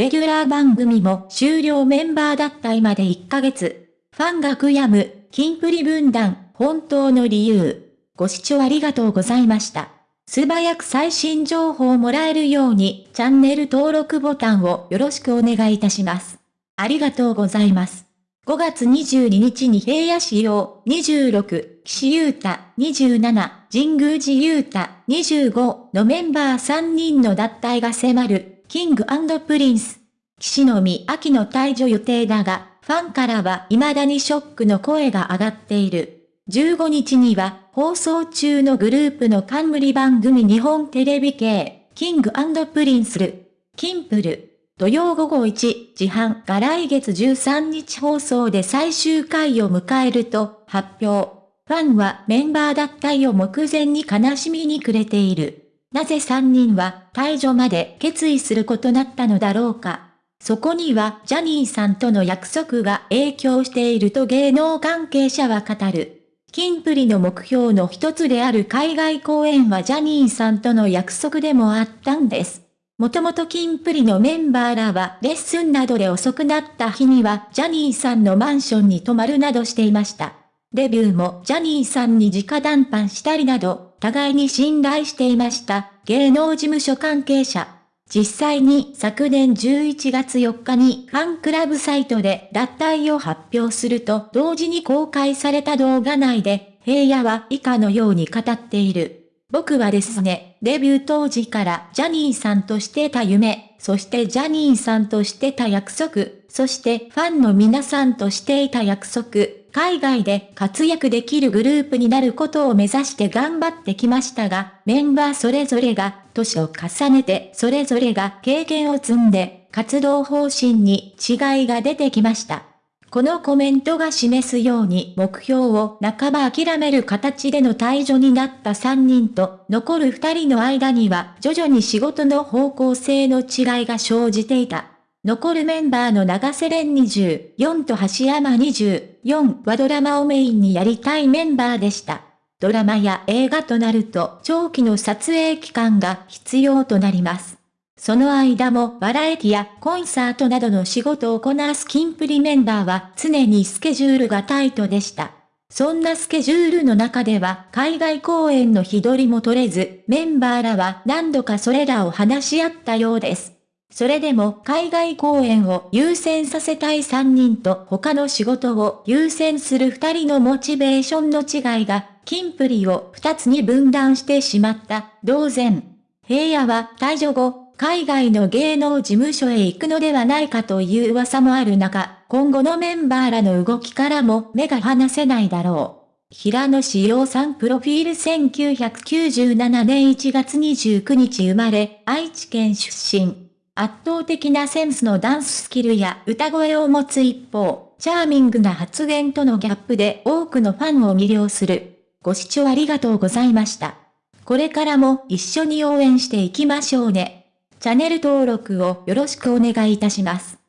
レギュラー番組も終了メンバーだった今で1ヶ月。ファンが悔やむ、キンプリ分断、本当の理由。ご視聴ありがとうございました。素早く最新情報をもらえるように、チャンネル登録ボタンをよろしくお願いいたします。ありがとうございます。5月22日に平野仕様26、岸優太27、神宮寺優太25のメンバー3人の脱退が迫る、 King & Prince。岸のみ秋の退場予定だが、ファンからは未だにショックの声が上がっている。15日には放送中のグループの冠番組日本テレビ系、 King & Prince る、キンプる、土曜午後1時半が来月13日放送で最終回を迎えると発表。ファンはメンバー脱退を目前に悲しみに暮れている。なぜ3人は退場まで決意することなったのだろうか。そこにはジャニーさんとの約束が影響していると芸能関係者は語る。キンプリの目標の一つである海外公演はジャニーさんとの約束でもあったんです。もともとキンプリのメンバーらはレッスンなどで遅くなった日にはジャニーさんのマンションに泊まるなどしていました。デビューもジャニーさんに直談判したりなど、互いに信頼していました芸能事務所関係者。実際に昨年11月4日にファンクラブサイトで脱退を発表すると同時に公開された動画内で平野は以下のように語っている。僕はですね、デビュー当時からジャニーさんとしてた夢、そしてジャニーさんとしてた約束、そしてファンの皆さんとしていた約束、海外で活躍できるグループになることを目指して頑張ってきましたが、メンバーそれぞれが年を重ねてそれぞれが経験を積んで、活動方針に違いが出てきました。このコメントが示すように目標を半ば諦める形での退場になった3人と残る2人の間には徐々に仕事の方向性の違いが生じていた。残るメンバーの長瀬廉24と橋山4はドラマをメインにやりたいメンバーでした。ドラマや映画となると長期の撮影期間が必要となります。その間もバラエティやコンサートなどの仕事をこなすキンプリメンバーは常にスケジュールがタイトでした。そんなスケジュールの中では海外公演の日取りも取れず、メンバーらは何度かそれらを話し合ったようです。それでも海外公演を優先させたい3人と他の仕事を優先する2人のモチベーションの違いが、キンプリを2つに分断してしまった。同然。平野は退場後、海外の芸能事務所へ行くのではないかという噂もある中、今後のメンバーらの動きからも目が離せないだろう。平野志陽さんプロフィール1997年1月29日生まれ、愛知県出身。圧倒的なセンスのダンススキルや歌声を持つ一方、チャーミングな発言とのギャップで多くのファンを魅了する。ご視聴ありがとうございました。これからも一緒に応援していきましょうね。チャンネル登録をよろしくお願いいたします。